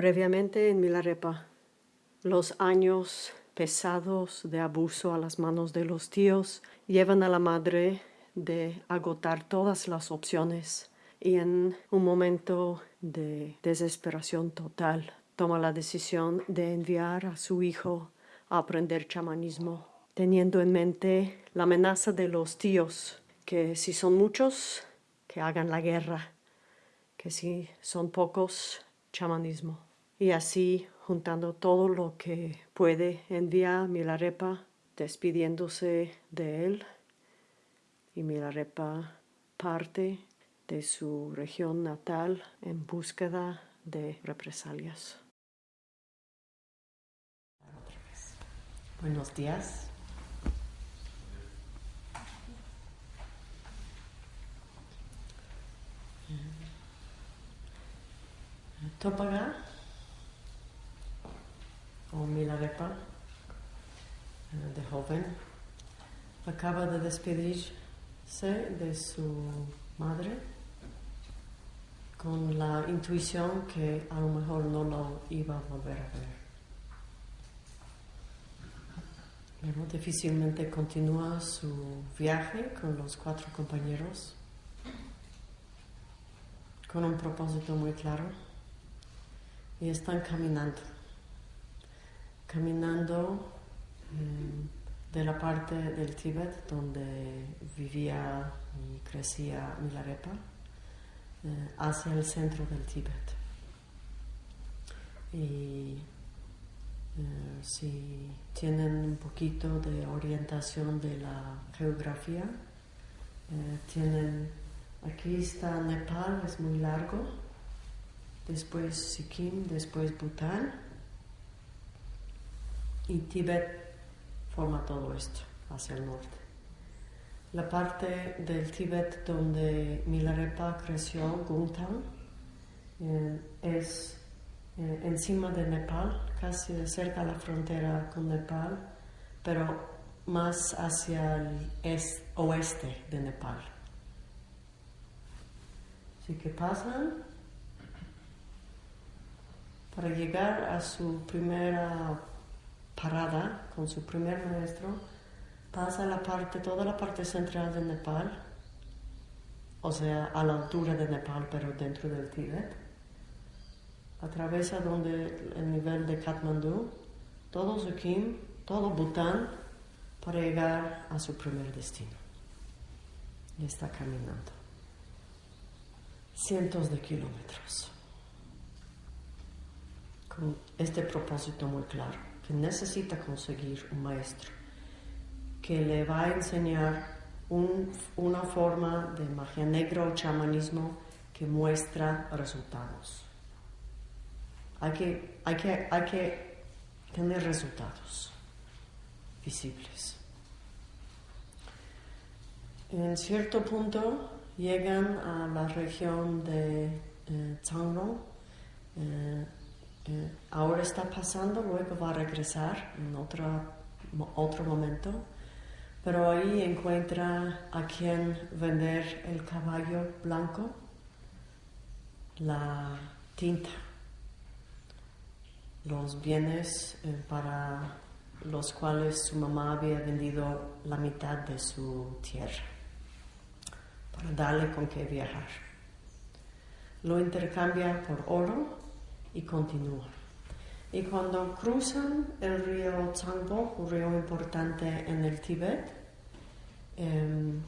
Previamente en Milarepa, los años pesados de abuso a las manos de los tíos llevan a la madre de agotar todas las opciones y en un momento de desesperación total toma la decisión de enviar a su hijo a aprender chamanismo, teniendo en mente la amenaza de los tíos, que si son muchos, que hagan la guerra, que si son pocos, chamanismo. Y así, juntando todo lo que puede, envía Milarepa despidiéndose de él. Y Milarepa parte de su región natal en búsqueda de represalias. Buenos días. Topaga o Milarepa de joven acaba de despedirse de su madre con la intuición que a lo mejor no lo iba a volver a ver. Pero difícilmente continúa su viaje con los cuatro compañeros con un propósito muy claro y están caminando, caminando eh, de la parte del Tíbet donde vivía y crecía Milarepa eh, hacia el centro del Tíbet. Y eh, si tienen un poquito de orientación de la geografía, tienen, aquí está Nepal, es muy largo, después Sikkim, después Bután y Tíbet forma todo esto hacia el norte. La parte del Tíbet donde Milarepa creció, Gungtang, eh, es eh, encima de Nepal, casi cerca de la frontera con Nepal, pero más hacia el oeste de Nepal. Así que pasan para llegar a su primera parada con su primer maestro, pasa la parte, toda la parte central de Nepal, o sea, a la altura de Nepal, pero dentro del Tíbet. Atraviesa donde el nivel de Kathmandu, todo Sikkim, todo Bután, para llegar a su primer destino. Y está caminando cientos de kilómetros con este propósito muy claro, necesita conseguir un maestro que le va a enseñar una forma de magia negra o chamanismo que muestra resultados. Hay que, hay que, hay que tener resultados visibles. En cierto punto llegan a la región de eh eh, ahora está pasando, luego va a regresar en otro, otro momento, pero ahí encuentra a quien vender el caballo blanco, la tinta, los bienes eh, para los cuales su mamá había vendido la mitad de su tierra, para darle con qué viajar. Lo intercambia por oro y continúa. Y cuando cruzan el río Changbo, un río importante en el Tíbet, em,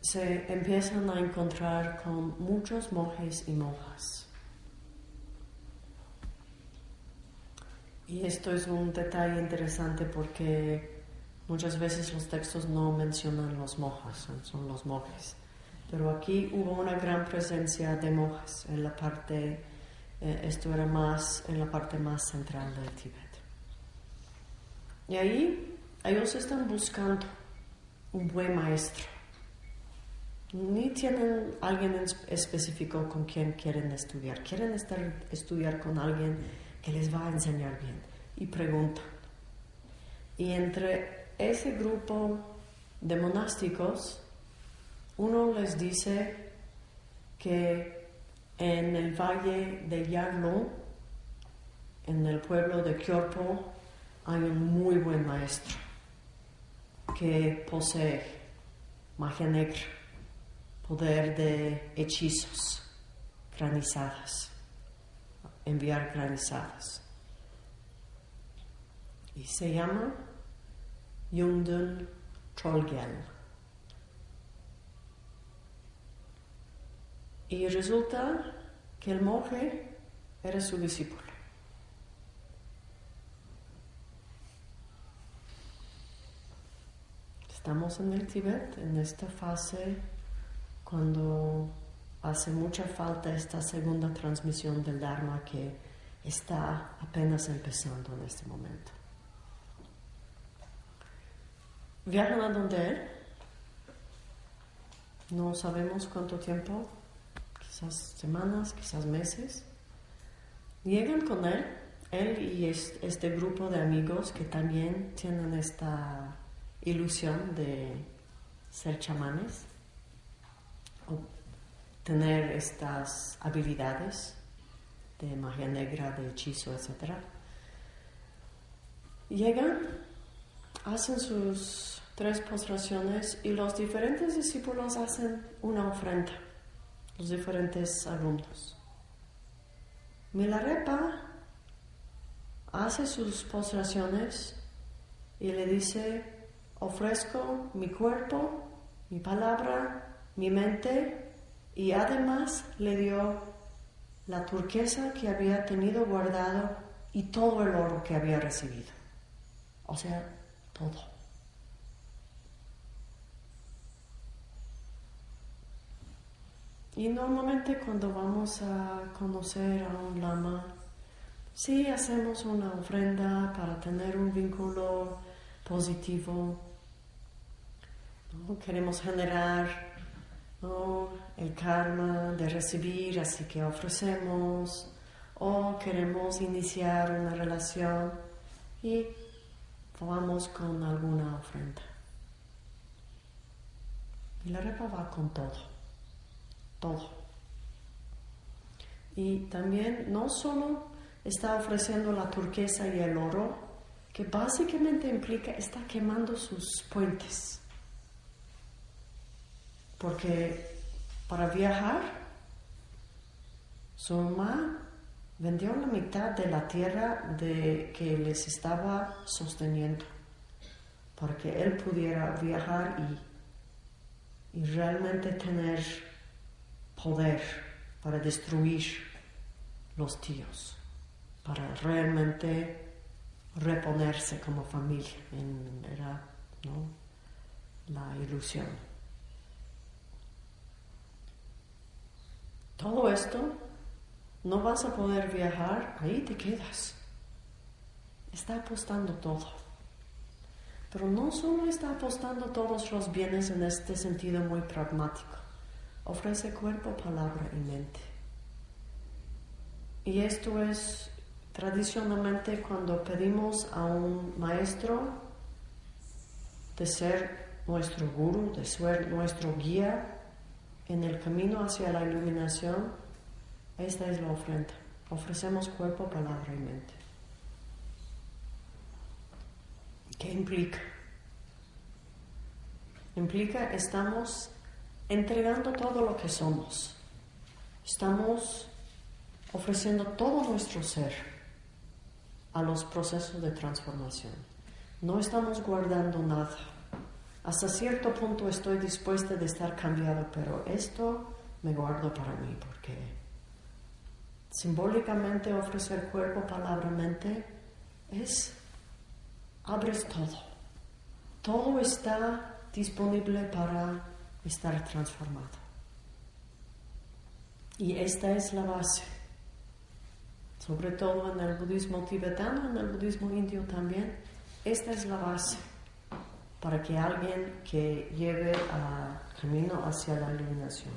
se empiezan a encontrar con muchos monjes y monjas. Y esto es un detalle interesante porque muchas veces los textos no mencionan los monjas, son los monjes. Pero aquí hubo una gran presencia de monjas en la parte eh, esto era más en la parte más central del Tíbet. Y ahí ellos están buscando un buen maestro. Ni tienen alguien específico con quien quieren estudiar. Quieren estar, estudiar con alguien que les va a enseñar bien. Y preguntan. Y entre ese grupo de monásticos, uno les dice que en el valle de Yarlung en el pueblo de Kyorpo hay un muy buen maestro que posee magia negra, poder de hechizos, granizadas, enviar granizadas. Y se llama Yundun Trollgel. Y resulta que el monje era su discípulo. Estamos en el Tíbet, en esta fase, cuando hace mucha falta esta segunda transmisión del Dharma que está apenas empezando en este momento. Viajan a donde él, no sabemos cuánto tiempo, semanas, quizás meses. Llegan con él, él y este grupo de amigos que también tienen esta ilusión de ser chamanes o tener estas habilidades de magia negra, de hechizo, etc. Llegan, hacen sus tres postraciones y los diferentes discípulos hacen una ofrenda, los diferentes alumnos. Milarepa hace sus postraciones y le dice, ofrezco mi cuerpo, mi palabra, mi mente y además le dio la turquesa que había tenido guardado y todo el oro que había recibido. O sea, todo. Y normalmente cuando vamos a conocer a un lama, sí hacemos una ofrenda para tener un vínculo positivo Queremos generar el karma de recibir, así que ofrecemos, o queremos iniciar una relación y vamos con alguna ofrenda. Y la repa va con todo, todo. Y también no solo está ofreciendo la turquesa y el oro, que básicamente implica está quemando sus puentes porque para viajar, su mamá vendió la mitad de la tierra de que les estaba sosteniendo, para que él pudiera viajar y, y realmente tener poder para destruir los tíos, para realmente reponerse como familia. era la ilusión. todo esto, no vas a poder viajar, ahí te quedas. Está apostando todo. Pero no solo está apostando todos los bienes en este sentido muy pragmático, ofrece cuerpo, palabra y mente. Y esto es tradicionalmente cuando pedimos a un maestro de ser nuestro guru, de ser nuestro guía, en el camino hacia la iluminación, esta es la ofrenda. Ofrecemos cuerpo, palabra y mente. ¿Qué implica? Implica estamos entregando todo lo que somos. Estamos ofreciendo todo nuestro ser a los procesos de transformación. No estamos guardando nada hasta cierto punto estoy dispuesta de estar cambiado, pero esto me guardo para mí porque simbólicamente ofrecer cuerpo, palabra, mente es abres todo. Todo está disponible para estar transformado. Y esta es la base. Sobre todo en el budismo tibetano, en el budismo indio también, esta es la base para que alguien que lleve a camino hacia la iluminación.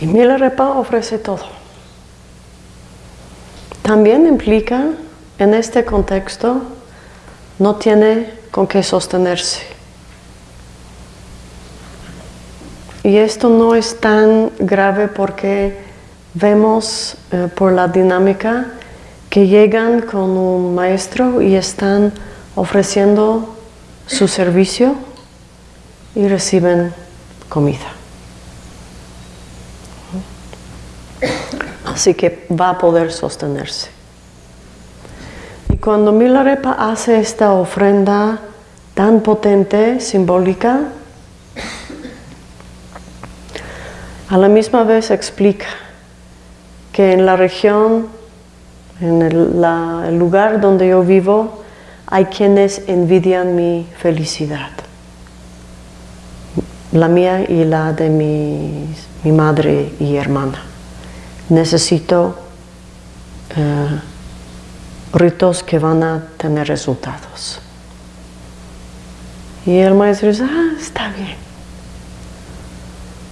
Y Milarepa ofrece todo. También implica, en este contexto, no tiene con qué sostenerse. Y esto no es tan grave porque vemos eh, por la dinámica que llegan con un maestro y están ofreciendo su servicio y reciben comida. Así que va a poder sostenerse. Y cuando Milarepa hace esta ofrenda tan potente, simbólica, a la misma vez explica que en la región, en el, lugar donde yo vivo, hay quienes envidian mi felicidad, la mía y la de mi madre y hermana. Necesito eh, ritos que van a tener resultados. Y el maestro dice, ah, está bien.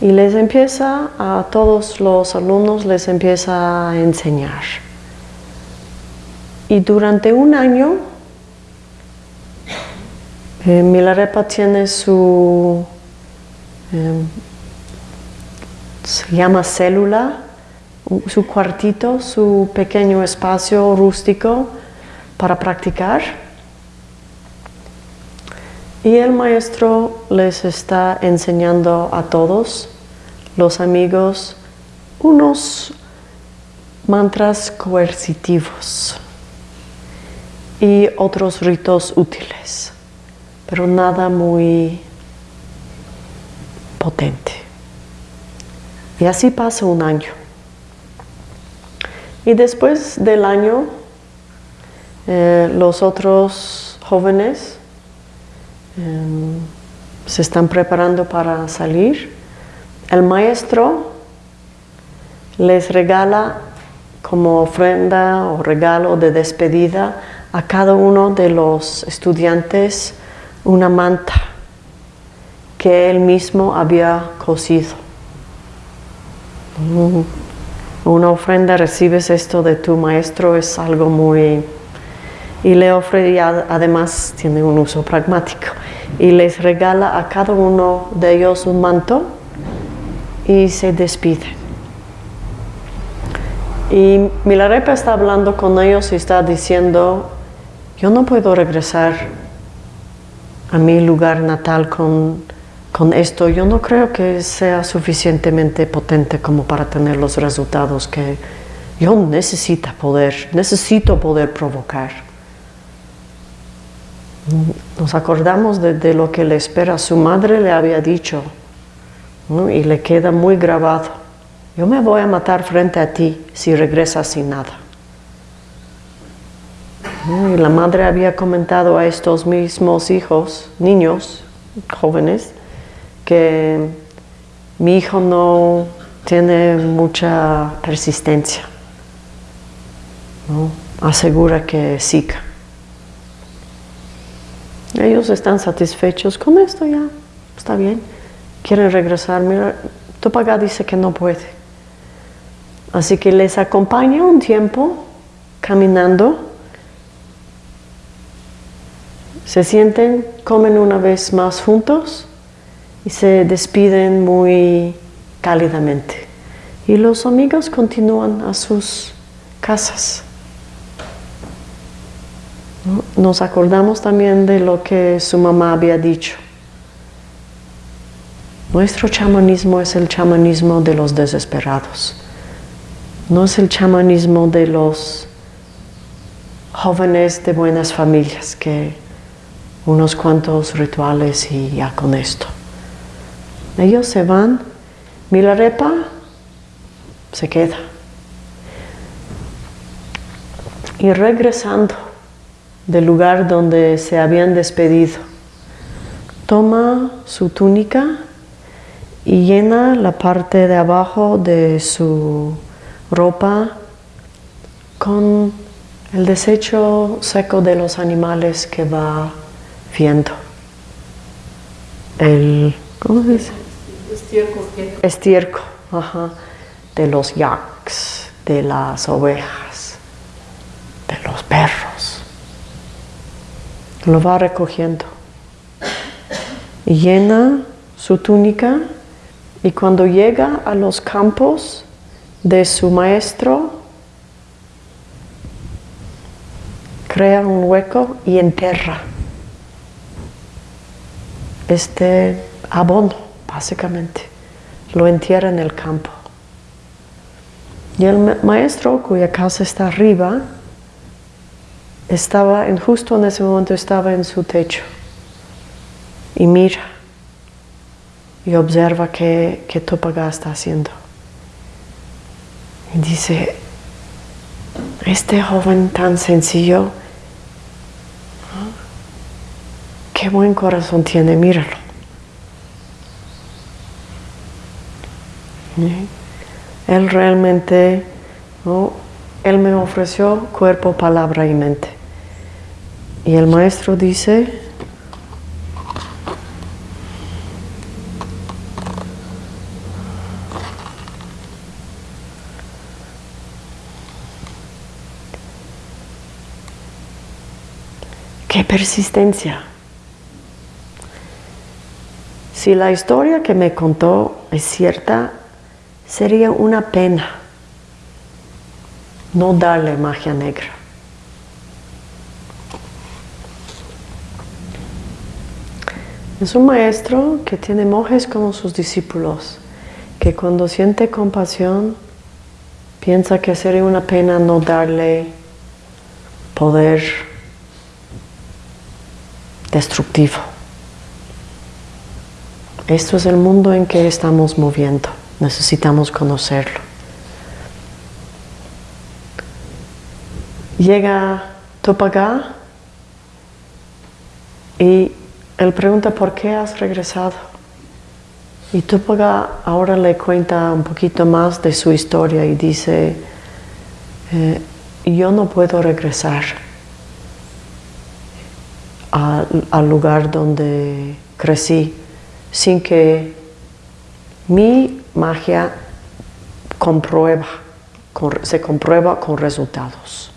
Y les empieza, a todos los alumnos les empieza a enseñar. Y durante un año, eh, Milarepa tiene su, em, se llama célula, su cuartito, su pequeño espacio rústico para practicar. Y el maestro les está enseñando a todos, los amigos, unos mantras coercitivos y otros ritos útiles, pero nada muy potente. Y así pasa un año. Y después del año, eh, los otros jóvenes em, se están preparando para salir. El maestro les regala como ofrenda o regalo de despedida a cada uno de los estudiantes una manta que él mismo había cosido. Una ofrenda, recibes esto de tu maestro, es algo muy... Y le ofrece, además tiene un uso pragmático, y les regala a cada uno de ellos un manto y se despide. Y Milarepa está hablando con ellos y está diciendo, yo no puedo regresar a mi lugar natal con con esto yo no creo que sea suficientemente potente como para tener los resultados que yo necesito poder, necesito poder provocar. Nos acordamos de, lo que le espera. Su madre le había dicho y le queda muy grabado. Yo me voy a matar frente a ti si regresas sin nada. Y la madre había comentado a estos mismos hijos, niños, jóvenes, que mi hijo no tiene mucha persistencia. Asegura que siga. Ellos están satisfechos con esto ya, está bien. Quieren regresar. Mira, dice que no puede. Así que les acompaña un tiempo caminando. Se sienten, comen una vez más juntos y se despiden muy cálidamente. Y los amigos continúan a sus casas. Nos acordamos también de lo que su mamá había dicho. Nuestro chamanismo es el chamanismo de los desesperados. No es el chamanismo de los jóvenes de buenas familias que unos cuantos rituales y ya con esto. Ellos se van, Milarepa se queda. Y regresando del lugar donde se habían despedido, toma su túnica y llena la parte de abajo de su ropa con el desecho seco de los animales que va viendo. El, ¿cómo se dice? Estiércol. De los yaks, de las ovejas, de los perros. Lo va recogiendo. Llena su túnica y cuando llega a los campos de su maestro, crea un hueco y enterra este abono, básicamente. Lo entierra en el campo. Y el maestro, cuya casa está arriba, estaba, en, justo en ese momento estaba en su techo y mira y observa qué, qué Topaga está haciendo. Y dice, este joven tan sencillo, qué buen corazón tiene, míralo. Él realmente, él me ofreció cuerpo, palabra y mente. Y el maestro dice, ¡Qué persistencia! Si la historia que me contó es cierta, sería una pena no darle magia negra. Es un maestro que tiene monjes como sus discípulos, que cuando siente compasión piensa que sería una pena no darle poder destructivo. Esto es el mundo en que estamos moviendo. Necesitamos conocerlo. Llega Topaga y él pregunta por qué has regresado. Y Topaga ahora le cuenta un poquito más de su historia y dice, eh, yo no puedo regresar al, lugar donde crecí sin que mi magia comprueba, se comprueba con resultados.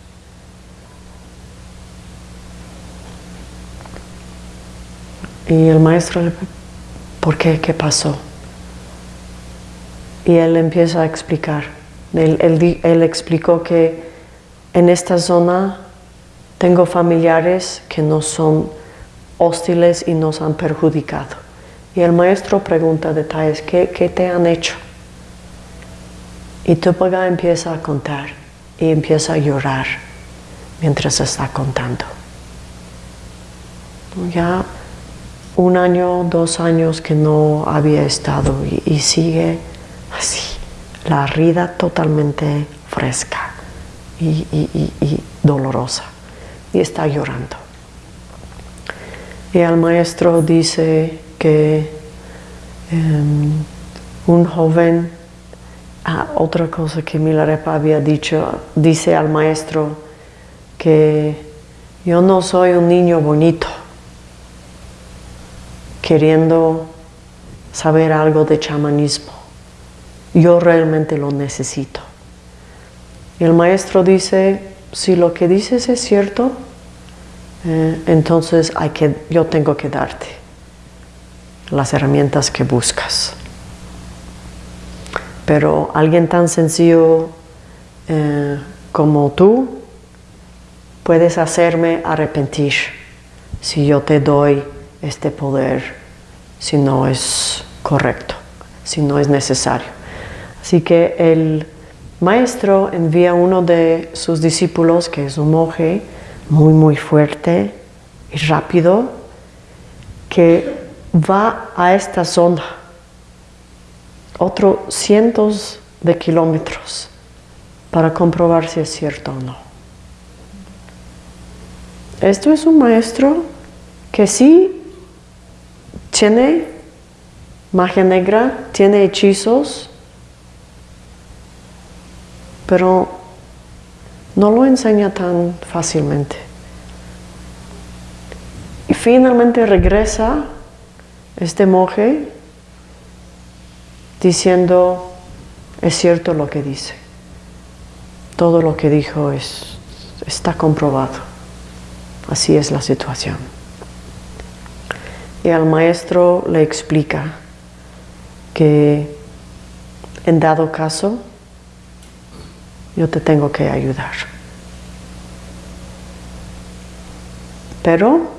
Y el maestro le ¿por qué? ¿Qué pasó? Y él empieza a explicar. él explicó que en esta zona tengo familiares que no son hostiles y nos han perjudicado. Y el maestro pregunta detalles, ¿qué, qué te han hecho? Y Tupaga empieza a contar y empieza a llorar mientras está contando. Ya un año, dos años que no había estado y, sigue así, la herida totalmente fresca y dolorosa y está llorando. Y el maestro dice que em, un joven, ah, otra cosa que Milarepa había dicho, dice al maestro que yo no soy un niño bonito queriendo saber algo de chamanismo. Yo realmente lo necesito. Y el maestro dice, si lo que dices es cierto, eh, entonces hay que, yo tengo que darte las herramientas que buscas. Pero alguien tan sencillo eh, como tú, puedes hacerme arrepentir si yo te doy este poder, si no es correcto, si no es necesario. Así que el maestro envía a uno de sus discípulos, que es un monje muy, muy fuerte y rápido, que va a esta zona, otros cientos de kilómetros, para comprobar si es cierto o no. Esto es un maestro que sí tiene magia negra, tiene hechizos, pero no lo enseña tan fácilmente. Y finalmente regresa este monje diciendo, es cierto lo que dice. Todo lo que dijo es, está comprobado. Así es la situación. Y al maestro le explica que en dado caso yo te tengo que ayudar. Pero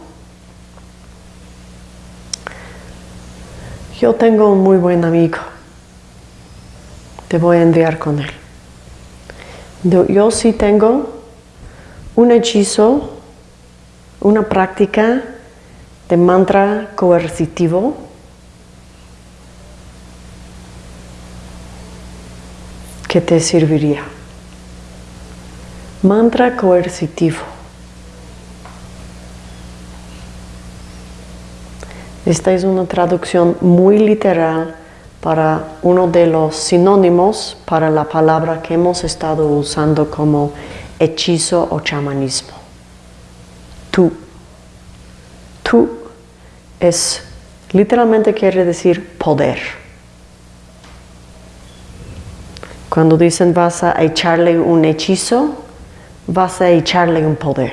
yo tengo un muy buen amigo. Te voy a enviar con él. Yo sí tengo un hechizo, una práctica de mantra coercitivo que te serviría. Mantra coercitivo. Esta es una traducción muy literal para uno de los sinónimos para la palabra que hemos estado usando como hechizo o chamanismo. Tú. Tú es, literalmente quiere decir poder. Cuando dicen vas a echarle un hechizo, vas a echarle un poder.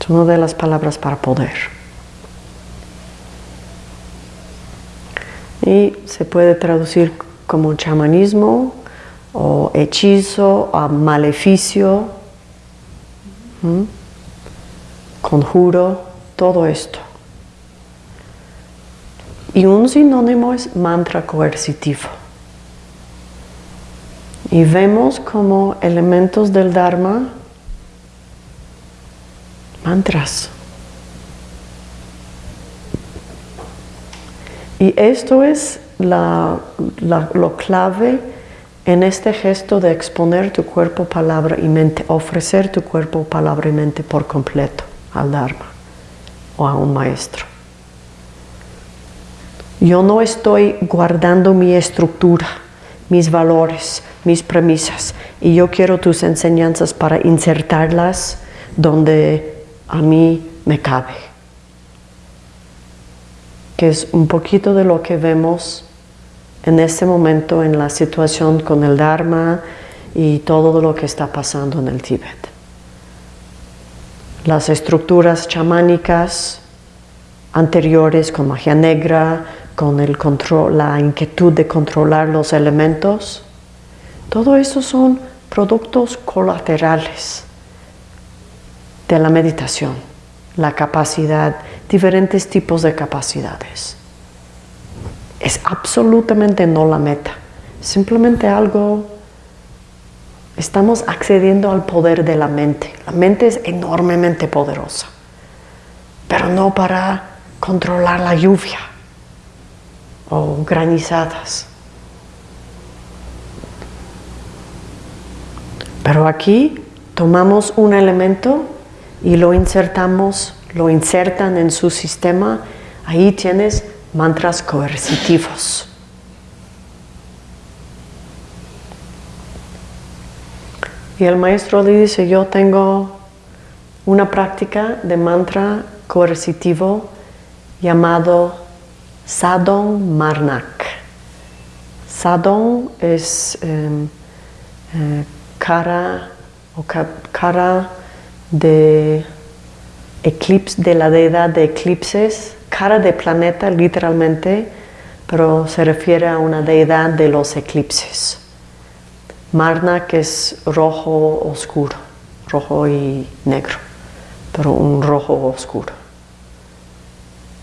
Es una de las palabras para poder. Y se puede traducir como chamanismo o hechizo o maleficio, conjuro, todo esto. Y un sinónimo es mantra coercitivo. Y vemos como elementos del Dharma mantras. Y esto es lo clave en este gesto de exponer tu cuerpo, palabra y mente, ofrecer tu cuerpo, palabra y mente por completo al Dharma o a un maestro. Yo no estoy guardando mi estructura, mis valores, mis premisas, y yo quiero tus enseñanzas para insertarlas donde a mí me cabe. Que es un poquito de lo que vemos en este momento en la situación con el Dharma y todo lo que está pasando en el Tíbet. Las estructuras chamánicas anteriores con magia negra, con el control, la inquietud de controlar los elementos, todo eso son productos colaterales de la meditación, la capacidad, diferentes tipos de capacidades. Es absolutamente no la meta, simplemente algo Estamos accediendo al poder de la mente. La mente es enormemente poderosa, pero no para controlar la lluvia o granizadas. Pero aquí tomamos un elemento y lo insertamos, lo insertan en su sistema. Ahí tienes mantras coercitivos. Y el maestro le dice, yo tengo una práctica de mantra coercitivo llamado Sadon Marnak. Sadon es em, eh, cara o cara de eclipse, de la deidad de eclipses, cara de planeta literalmente, pero se refiere a una deidad de los eclipses. Marna que es rojo oscuro, rojo y negro, pero un rojo oscuro.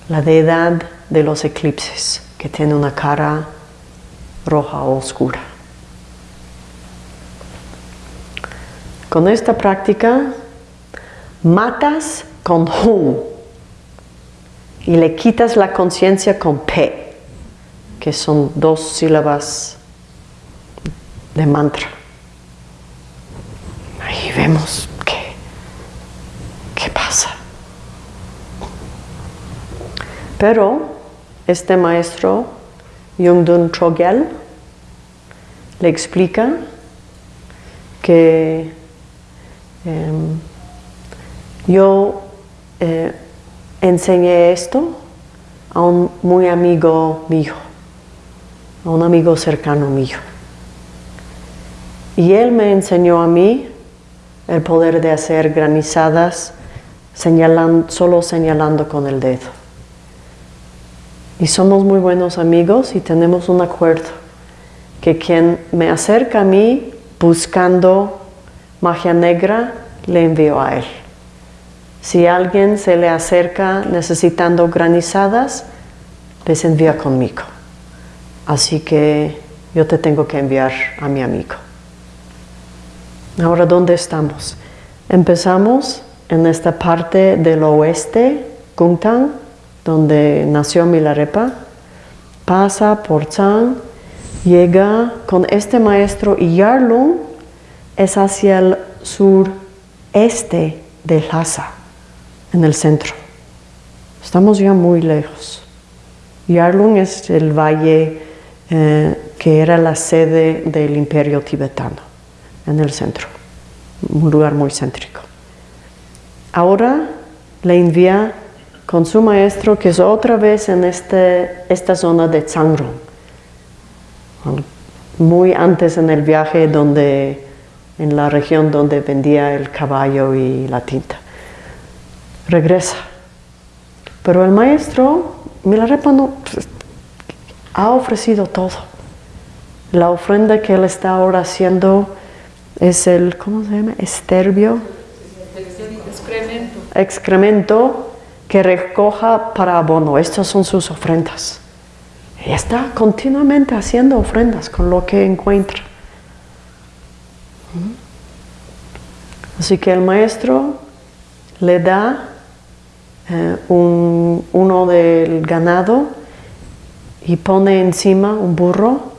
La deidad de los eclipses, que tiene una cara roja oscura. Con esta práctica matas con Hum y le quitas la conciencia con P, que son dos sílabas de mantra. Ahí vemos qué, qué pasa. Pero este maestro, Yungdun Chogyal, le explica que em, yo eh, enseñé esto a un muy amigo mío, a un amigo cercano mío. Y él me enseñó a mí el poder de hacer granizadas solo señalando con el dedo. Y somos muy buenos amigos y tenemos un acuerdo que quien me acerca a mí buscando magia negra, le envío a él. Si alguien se le acerca necesitando granizadas, les envía conmigo. Así que yo te tengo que enviar a mi amigo. Ahora, ¿dónde estamos? Empezamos en esta parte del oeste, Gungtang, donde nació Milarepa, pasa por Chang, llega con este maestro Yarlung es hacia el sureste de Lhasa, en el centro. Estamos ya muy lejos. Yarlung es el valle eh, que era la sede del imperio tibetano, en el centro, un lugar muy céntrico. Ahora le envía con su maestro, que es otra vez en este, esta zona de Changrong, muy antes en el viaje donde, en la región donde vendía el caballo y la tinta. Regresa. Pero el maestro, Milarepa no, ha ofrecido todo. La ofrenda que él está ahora haciendo es el, ¿cómo se llama? Esterbio. Excremento. Excremento que recoja para abono. Estas son sus ofrendas. Y está continuamente haciendo ofrendas con lo que encuentra. Así que el maestro le da eh, uno del ganado y pone encima un burro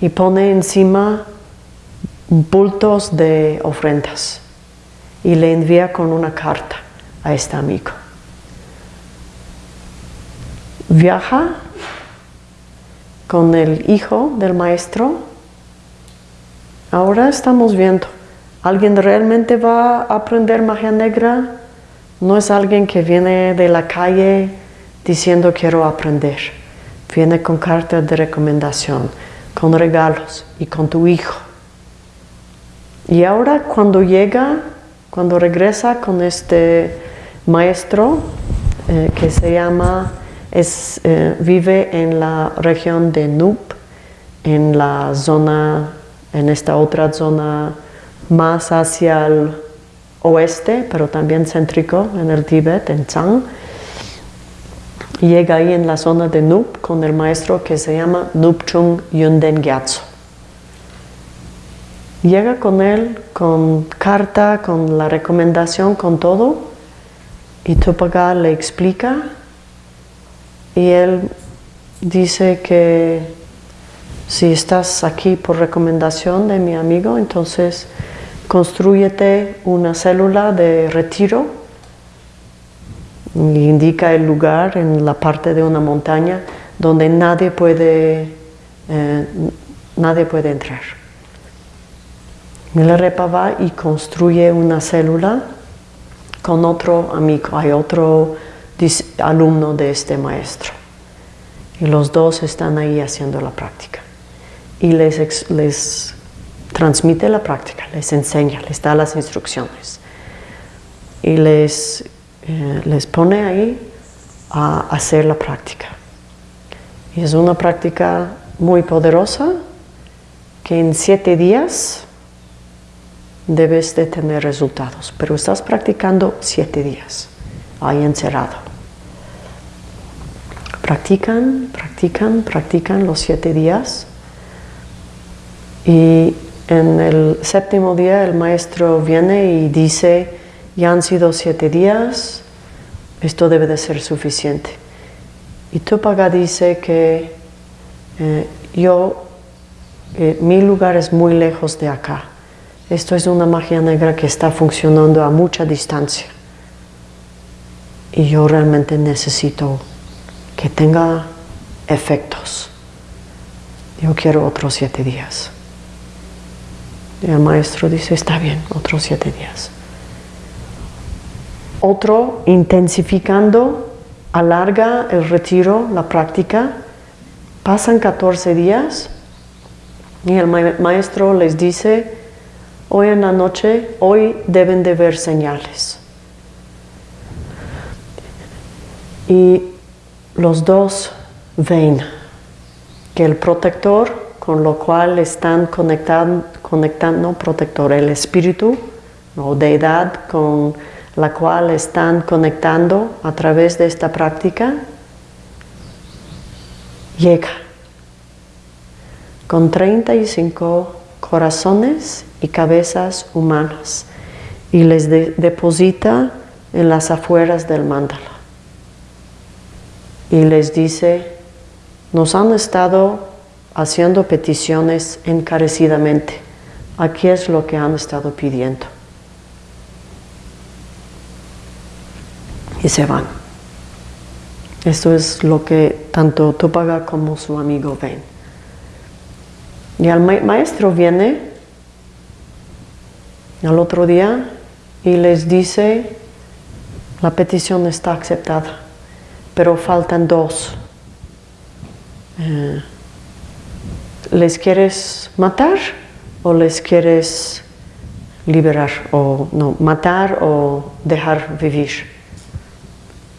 y pone encima bultos de ofrendas y le envía con una carta a este amigo viaja con el hijo del maestro. Ahora estamos viendo, ¿alguien realmente va a aprender magia negra? No es alguien que viene de la calle diciendo quiero aprender. Viene con cartas de recomendación, con regalos y con tu hijo. Y ahora cuando llega, cuando regresa con este maestro eh, que se llama eh, vive en la región de Nup, en la zona, en esta otra zona más hacia el oeste, pero también céntrico en el Tíbet, en Chang. Llega ahí en la zona de Nup con el maestro que se llama Nupchung Yunden Gyatso. Llega con él con carta, con la recomendación, con todo, y Tupaga le explica y él dice que si estás aquí por recomendación de mi amigo, entonces construyete una célula de retiro indica el lugar en la parte de una montaña donde nadie puede, eh, nadie puede entrar. Milarepa va y construye una célula con otro amigo, hay otro alumno de este maestro. Y los dos están ahí haciendo la práctica. Y les, les transmite la práctica, les enseña, les da las instrucciones. Y les, eh, les pone ahí a hacer la práctica. Y es una práctica muy poderosa que en siete días debes de tener resultados, pero estás practicando siete días ahí encerrado. Practican, practican, practican los siete días y en el séptimo día el maestro viene y dice, ya han sido siete días, esto debe de ser suficiente. Y Tupaga dice que eh, yo, eh, mi lugar es muy lejos de acá. Esto es una magia negra que está funcionando a mucha distancia y yo realmente necesito que tenga efectos. Yo quiero otros siete días. Y el maestro dice, está bien, otros siete días. Otro, intensificando, alarga el retiro, la práctica. Pasan 14 días y el maestro les dice, hoy en la noche, hoy deben de ver señales. y los dos ven que el protector con lo cual están conectando, conectando protector, el espíritu o deidad con la cual están conectando a través de esta práctica, llega con 35 corazones y cabezas humanas y les deposita en las afueras del mandala. Y les dice, nos han estado haciendo peticiones encarecidamente. Aquí es lo que han estado pidiendo. Y se van. Esto es lo que tanto Tupaga como su amigo ven. Y el maestro viene al otro día y les dice, la petición está aceptada, pero faltan dos. Eh, ¿Les quieres matar o les quieres liberar? O no, matar o dejar vivir.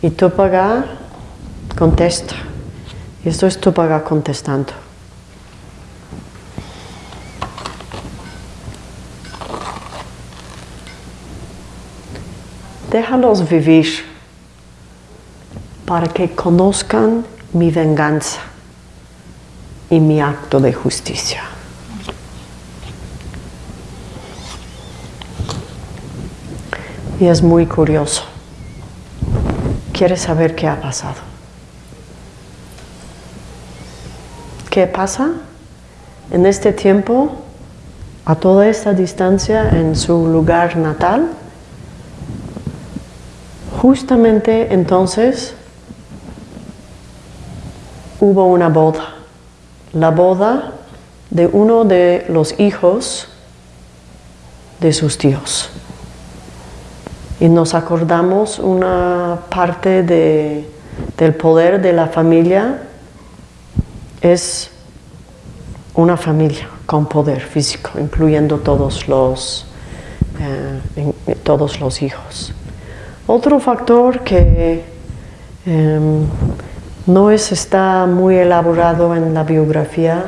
Y Tupaga contesta. Y esto es Tupaga contestando. Déjalos vivir para que conozcan mi venganza y mi acto de justicia. Y es muy curioso. Quiere saber qué ha pasado. ¿Qué pasa? En este tiempo, a toda esta distancia, en su lugar natal, justamente entonces hubo una boda la boda de uno de los hijos de sus tíos. Y nos acordamos una parte del poder de la familia es una familia con poder físico, incluyendo todos los, eh, todos los hijos. Otro factor que em, no es, está muy elaborado en la biografía,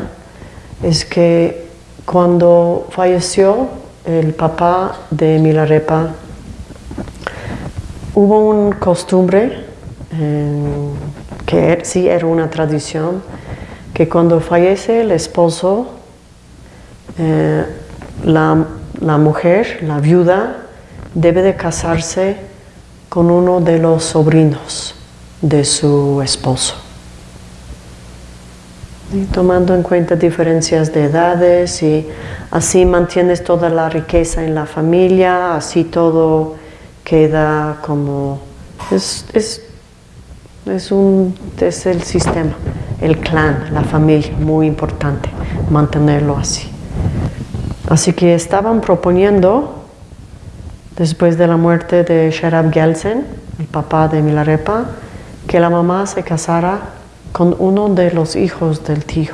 es que cuando falleció el papá de Milarepa, hubo una costumbre, que er, sí era una tradición, que cuando fallece el esposo, eh, la, la mujer, la viuda, debe de casarse con uno de los sobrinos de su esposo. Y tomando en cuenta diferencias de edades y así mantienes toda la riqueza en la familia, así todo queda como... Es, es, es, un, es el sistema, el clan, la familia, muy importante mantenerlo así. Así que estaban proponiendo, después de la muerte de Sherab Gelsen, el papá de Milarepa, que la mamá se casara con uno de los hijos del tío.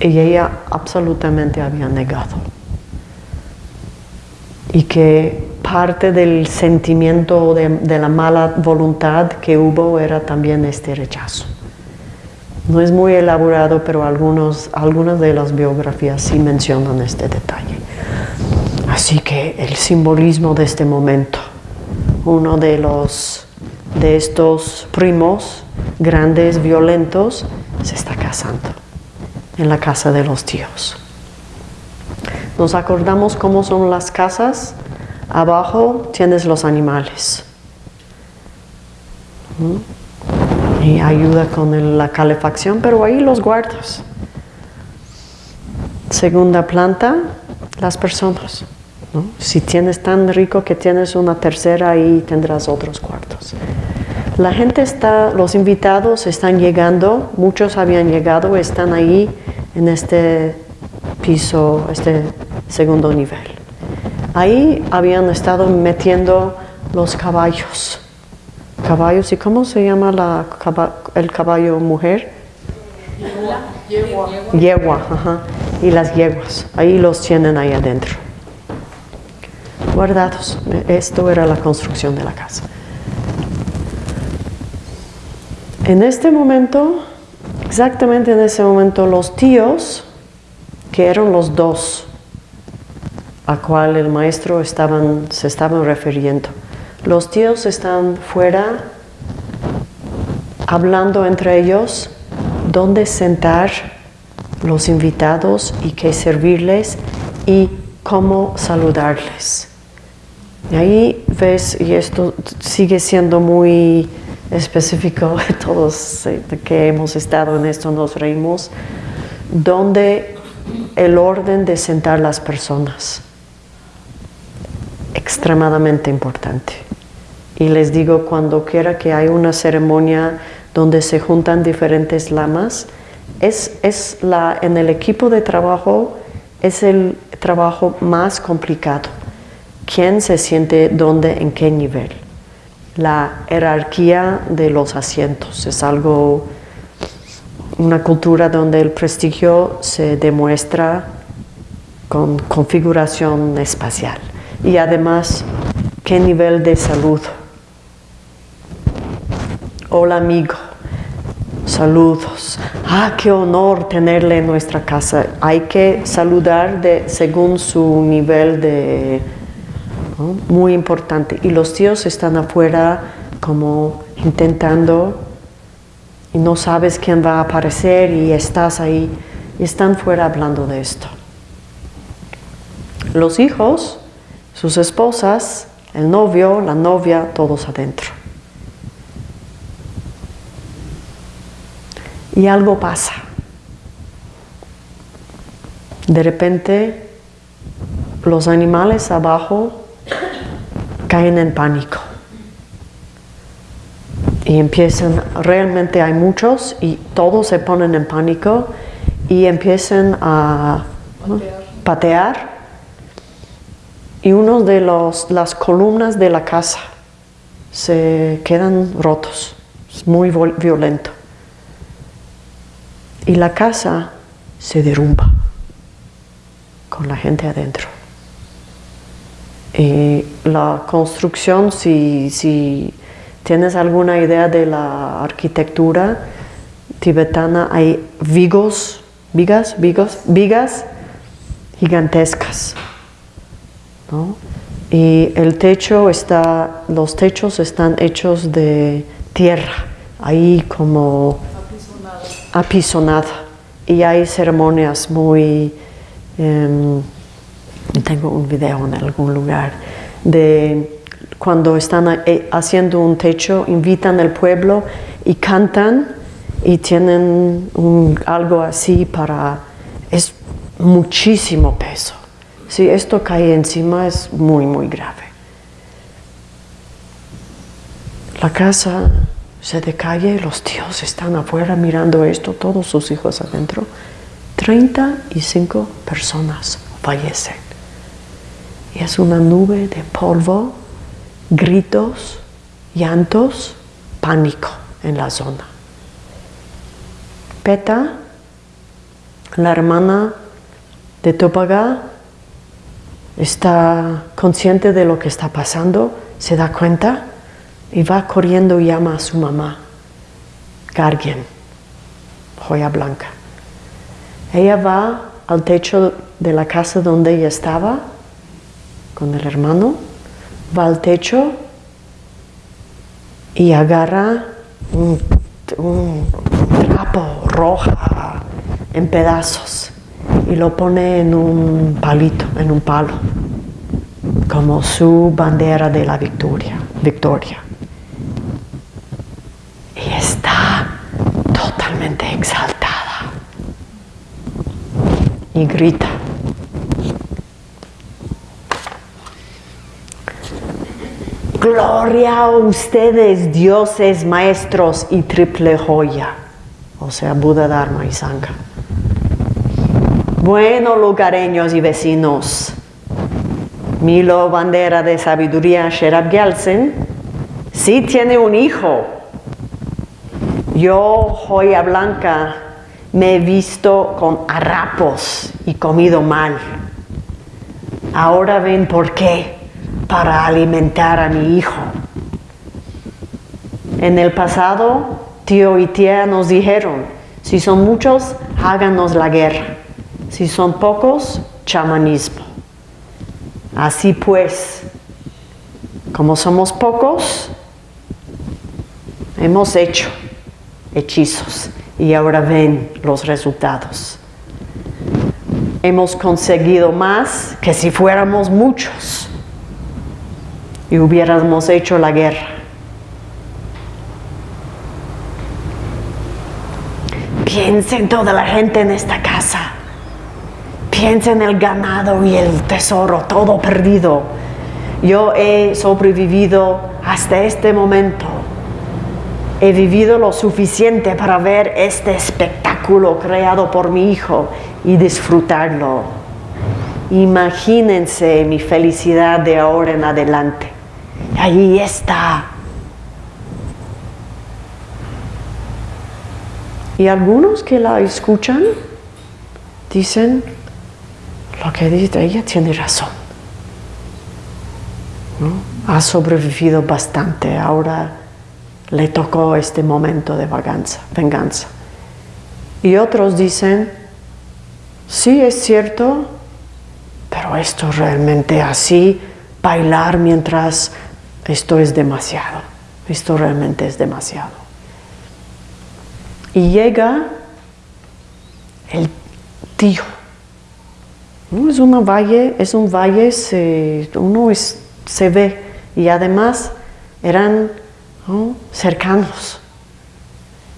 Y ella absolutamente había negado. Y que parte del sentimiento de, la mala voluntad que hubo era también este rechazo. No es muy elaborado, pero algunos, algunas de las biografías sí mencionan este detalle. Así que el simbolismo de este momento uno de los de estos primos grandes, violentos, se está casando en la casa de los tíos. Nos acordamos cómo son las casas. Abajo tienes los animales. ¿Mm? Y ayuda con la calefacción, pero ahí los guardas. Segunda planta, las personas. Si tienes tan rico que tienes una tercera, ahí tendrás otros cuartos. La gente está, los invitados están llegando, muchos habían llegado, están ahí en este piso, este segundo nivel. Ahí habían estado metiendo los caballos. Caballos, ¿y cómo se llama la, el caballo mujer? Yegua. Yegua, ajá. Y las yeguas, ahí los tienen ahí adentro guardados. Esto era la construcción de la casa. En este momento, Exactamente en ese momento los tíos, que eran los dos a cual el maestro estaban, se estaban refiriendo, los tíos están fuera hablando entre ellos dónde sentar los invitados y qué servirles y cómo saludarles. Y ahí ves, y esto sigue siendo muy específico, todos eh, que hemos estado en esto nos reímos, donde el orden de sentar las personas, extremadamente importante. Y les digo, cuando quiera que hay una ceremonia donde se juntan diferentes lamas, es, es la, en el equipo de trabajo es el trabajo más complicado. ¿Quién se siente dónde, en qué nivel? La jerarquía de los asientos es algo, una cultura donde el prestigio se demuestra con configuración espacial y además qué nivel de salud. Hola amigo, saludos. Ah, qué honor tenerle en nuestra casa. Hay que saludar de, según su nivel de... Muy importante. Y los tíos están afuera como intentando y no sabes quién va a aparecer y estás ahí y están fuera hablando de esto. Los hijos, sus esposas, el novio, la novia, todos adentro. y algo pasa. De repente los animales abajo caen en pánico. Y empiezan, realmente hay muchos y todos se ponen en pánico y empiezan a patear, y uno de los, las columnas de la casa se quedan rotos, es muy violento. Y la casa se derrumba con la gente adentro. Y la construcción, si, si tienes alguna idea de la arquitectura tibetana, hay vigos, vigas, vigos, vigas gigantescas. Y el techo está, los techos están hechos de tierra, ahí como apisonada y hay ceremonias muy... Em, tengo un video en algún lugar de cuando están eh, haciendo un techo, invitan al pueblo y cantan y tienen algo así para... es muchísimo peso. Si esto cae encima es muy, muy grave. La casa se decae, los tíos están afuera mirando esto, todos sus hijos adentro. 35 personas fallecen. Es una nube de polvo, gritos, llantos, pánico en la zona. Peta, la hermana de Topaga, está consciente de lo que está pasando, se da cuenta y va corriendo y llama a su mamá, Gargien, joya blanca. Ella va al techo de la casa donde ella estaba con el hermano, va al techo y agarra un, trapo roja en pedazos y lo pone en un palito, en un palo, como su bandera de la victoria. victoria. exaltada y grita. Gloria a ustedes, dioses, maestros y triple joya, o sea, Buda, Dharma y Sangha. Bueno, lugareños y vecinos, Milo Bandera de Sabiduría Sherab Gyaltsen sí tiene un hijo yo, joya blanca, me he visto con harapos y comido mal. Ahora ven por qué, para alimentar a mi hijo. En el pasado, tío y tía nos dijeron, Si son muchos, háganos la guerra. Si son pocos, chamanismo. Así pues, como somos pocos, hemos hecho hechizos y ahora ven los resultados. Hemos conseguido más que si fuéramos muchos y hubiéramos hecho la guerra. Piensen toda la gente en esta casa. Piensen en el ganado y el tesoro, todo perdido. Yo he sobrevivido hasta este momento. He vivido lo suficiente para ver este espectáculo creado por mi hijo y disfrutarlo. Imagínense mi felicidad de ahora en adelante. Ahí está. Y algunos que la escuchan dicen, lo que dice ella tiene razón. Ha sobrevivido bastante, ahora le tocó este momento de vaganza, venganza. Y otros dicen, sí es cierto, pero esto realmente así, bailar mientras esto es demasiado, esto realmente es demasiado. Y llega el tío. Es, una valle, es un valle, se, uno se ve y además eran cercanos.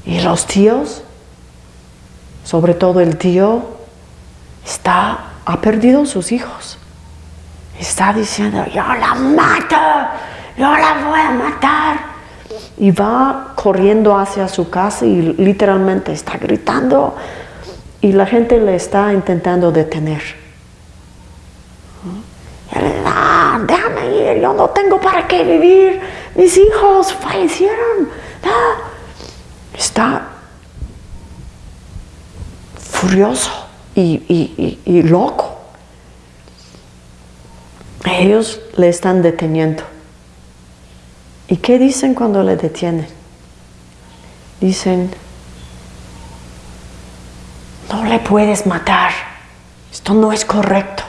Y los tíos, sobre todo el tío, está, ha perdido sus hijos. Está diciendo, yo la mato, yo la voy a matar. Y va corriendo hacia su casa y literalmente está gritando y la gente le está intentando detener. Ah, déjame ir, yo no tengo para qué vivir, mis hijos fallecieron. Está furioso y loco. Ellos le están deteniendo. ¿Y qué dicen cuando le detienen? Dicen, no le puedes matar, esto no es correcto.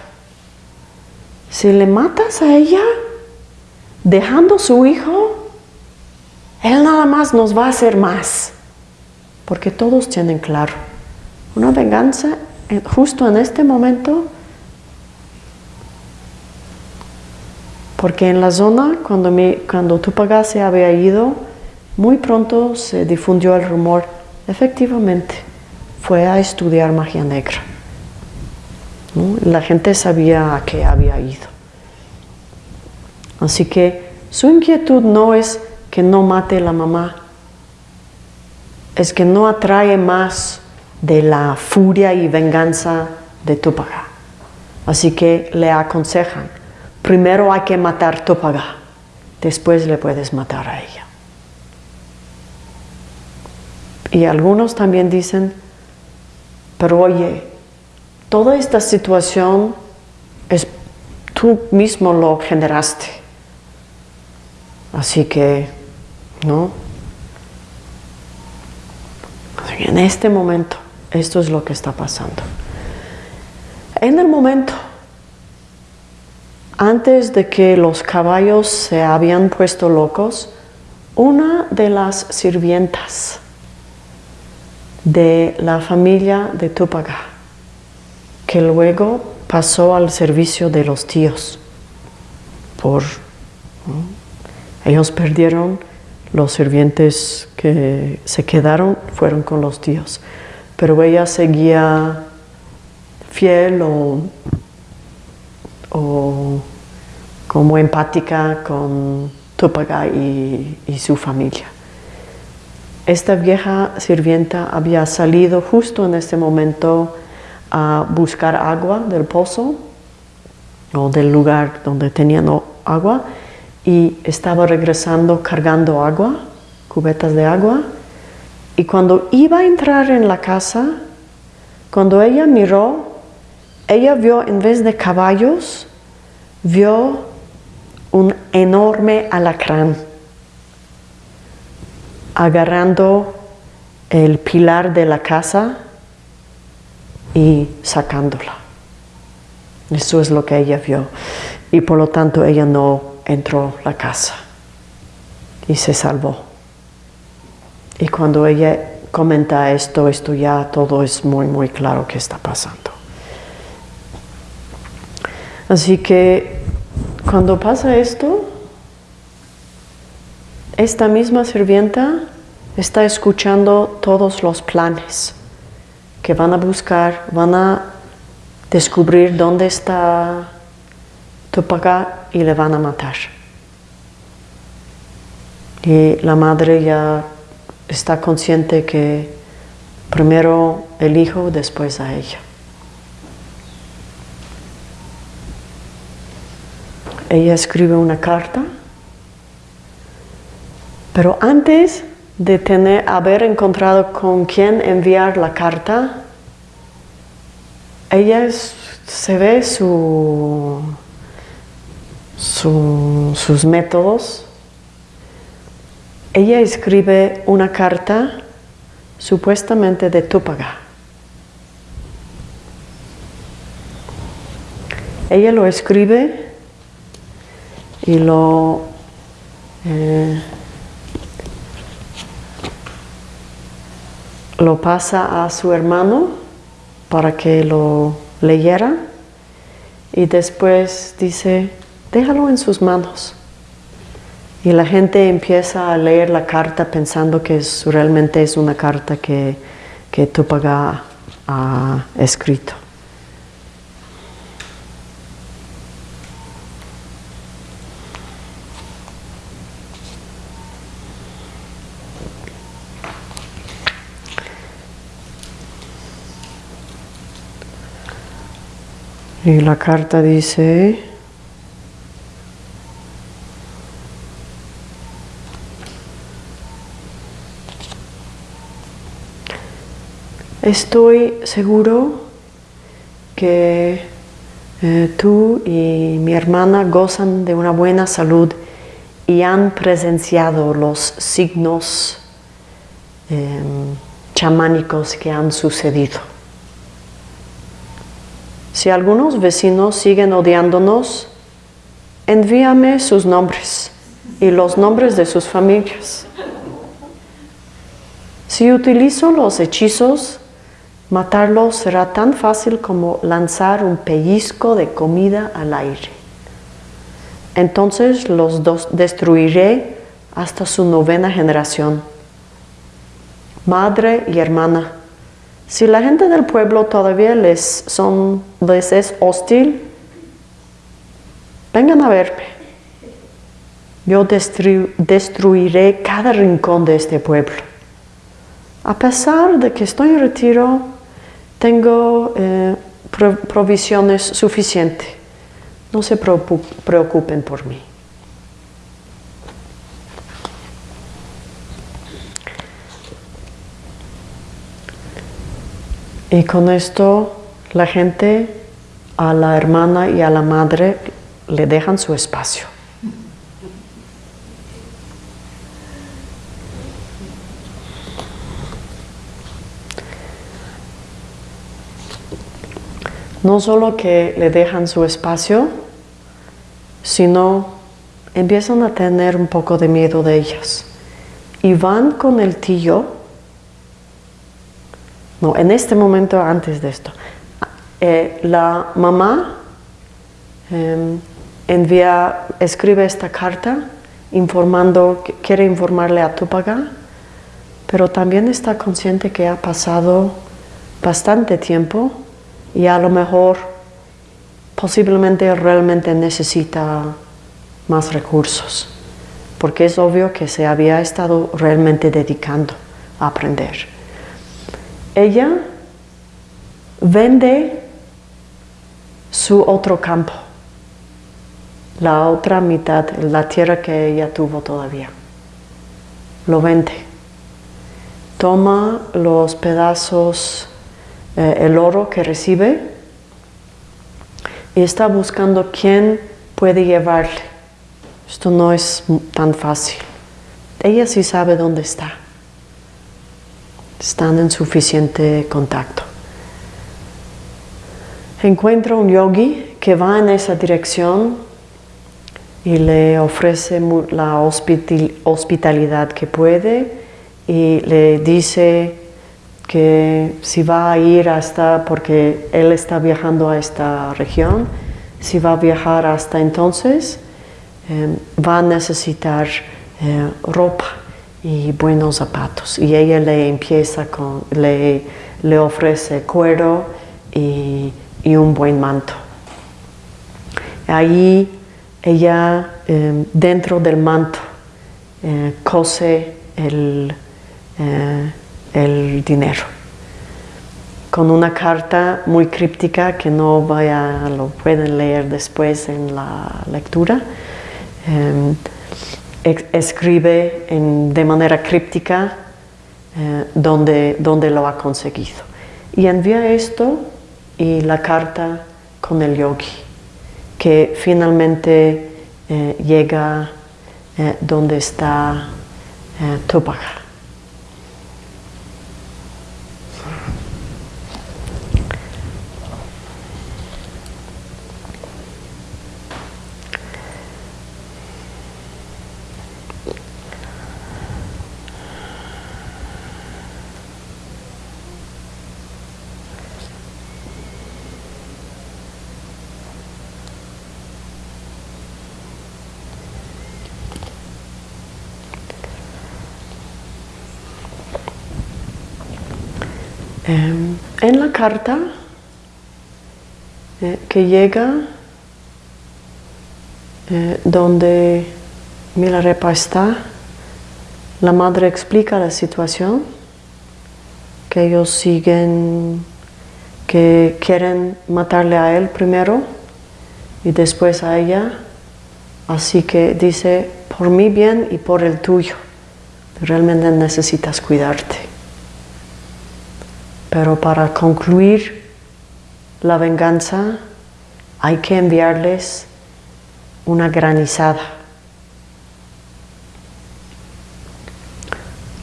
Si le matas a ella, dejando su hijo, él nada más nos va a hacer más. Porque todos tienen claro, una venganza eh, justo en este momento Porque en la zona, cuando, me, cuando se había ido, muy pronto se difundió el rumor, efectivamente, fue a estudiar magia negra. La gente sabía a qué había ido. Así que su inquietud no es que no mate la mamá, es que no atrae más de la furia y venganza de Tupac. Así que le aconsejan, primero hay que matar Topaga, después le puedes matar a ella. Y algunos también dicen, pero oye, toda esta situación es tú mismo lo generaste. Así que, ¿no? En este momento, esto es lo que está pasando. En el momento antes de que los caballos se habían puesto locos, una de las sirvientas de la familia de Tupaga, que luego pasó al servicio de los tíos, por ellos perdieron los sirvientes que se quedaron fueron con los tíos, pero ella seguía fiel o como empática con Tupaga y, y su familia. Esta vieja sirvienta había salido justo en este momento a buscar agua del pozo o del lugar donde tenían agua y estaba regresando cargando agua, cubetas de agua. Y cuando iba a entrar en la casa, cuando ella miró, ella vio en vez de caballos, vio un enorme alacrán agarrando el pilar de la casa y sacándola. Eso es lo que ella vio. Y por lo tanto ella no entró la casa y se salvó. Y cuando ella comenta esto, esto ya todo es muy, muy claro que está pasando. Así que cuando pasa esto, esta misma sirvienta está escuchando todos los planes que van a buscar, van a descubrir dónde está Tupac y le van a matar. Y la madre ya está consciente que primero el hijo, después a ella. Ella escribe una carta, pero antes de tener, haber encontrado con quién enviar la carta, ella se ve su, sus métodos. Ella escribe una carta supuestamente de Túpaga. Ella lo escribe y lo eh, lo pasa a su hermano para que lo leyera y después dice, déjalo en sus manos. Y la gente empieza a leer la carta pensando que realmente es una carta que, que Tupac ha escrito. Y la carta dice, estoy seguro que eh, tú y mi hermana gozan de una buena salud y han presenciado los signos em, chamánicos que han sucedido. Si algunos vecinos siguen odiándonos, envíame sus nombres y los nombres de sus familias. Si utilizo los hechizos, matarlos será tan fácil como lanzar un pellizco de comida al aire. Entonces los destruiré hasta su novena generación. Madre y hermana, si la gente del pueblo todavía les, son, les es hostil, vengan a verme. Yo destruiré cada rincón de este pueblo. A pesar de que estoy en retiro, tengo eh, provisiones suficientes. No se preocupen por mí. Y con esto la gente a la hermana y a la madre le dejan su espacio. No solo que le dejan su espacio, sino empiezan a tener un poco de miedo de ellas. Y van con el tío no, en este momento antes de esto. Eh, la mamá em, envía, escribe esta carta informando, quiere informarle a Tupaga, pero también está consciente que ha pasado bastante tiempo y a lo mejor posiblemente realmente necesita más recursos, porque es obvio que se había estado realmente dedicando a aprender ella vende su otro campo, la otra mitad, la tierra que ella tuvo todavía. Lo vende. Toma los pedazos, eh, el oro que recibe y está buscando quién puede llevarle. Esto no es tan fácil. Ella sí sabe dónde está están en suficiente contacto. Encuentra un yogi que va en esa dirección y le ofrece la hospitalidad que puede y le dice que si va a ir hasta, porque él está viajando a esta región, si va a viajar hasta entonces, eh, va a necesitar eh, ropa y buenos zapatos. Y ella le empieza con, le, le ofrece cuero y, y, un buen manto. Ahí ella, eh, dentro del manto, cose el, el dinero con una carta muy críptica que no vaya, lo pueden leer después en la lectura. Em, escribe de manera críptica eh, donde, donde lo ha conseguido. Y envía esto y la carta con el yogi, que finalmente eh, llega eh, donde está Tupac. Em, en la carta eh, que llega eh, donde Milarepa está, la madre explica la situación, que ellos siguen, que quieren matarle a él primero y después a ella, así que dice, por mi bien y por el tuyo, realmente necesitas cuidarte. Pero para concluir la venganza hay que enviarles una granizada.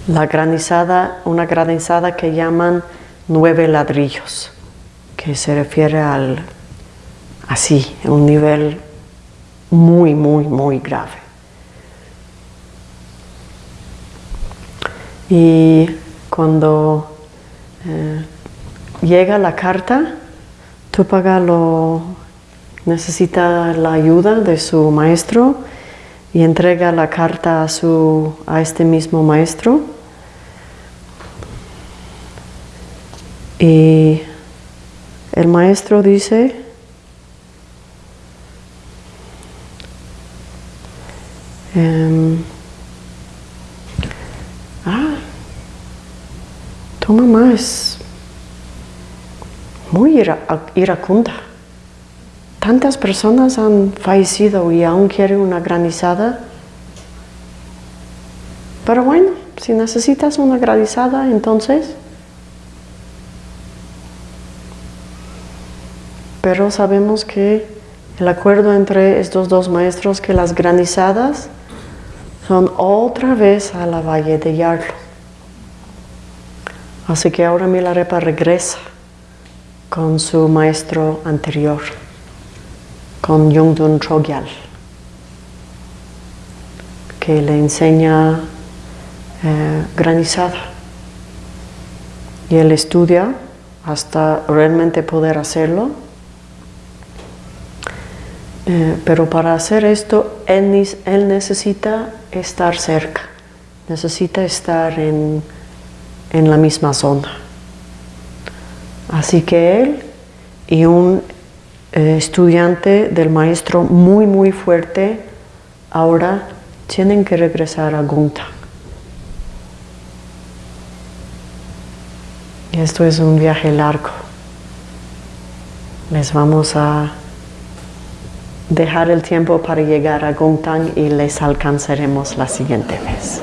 La granizada, una granizada que llaman nueve ladrillos, que se refiere al así, un nivel muy, muy, muy grave. Y cuando eh, llega la carta, Tupaga lo necesita la ayuda de su maestro y entrega la carta a, su, a este mismo maestro. Y el maestro dice, em, tu mamá es muy iracunda. Tantas personas han fallecido y aún quieren una granizada. Pero bueno, si necesitas una granizada, entonces... Pero sabemos que el acuerdo entre estos dos maestros que las granizadas son otra vez a la valle de Yarlo. Así que ahora Milarepa regresa con su maestro anterior, con Yungdun Chogyal, que le enseña eh, granizada. Y él estudia hasta realmente poder hacerlo. Eh, pero para hacer esto, él necesita estar cerca, necesita estar en en la misma zona. Así que él y un eh, estudiante del maestro muy muy fuerte ahora tienen que regresar a Gunta. Y esto es un viaje largo. Les vamos a dejar el tiempo para llegar a Guntang y les alcanzaremos la siguiente vez.